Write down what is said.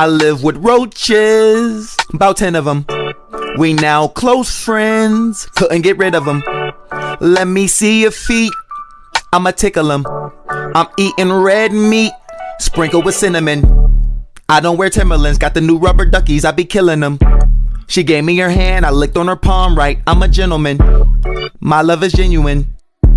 I live with roaches, about 10 of them. We now close friends, couldn't get rid of them. Let me see your feet, I'ma tickle them. I'm eating red meat, sprinkled with cinnamon. I don't wear Timberlands, got the new rubber duckies, I be killing them. She gave me her hand, I licked on her palm right, I'm a gentleman. My love is genuine.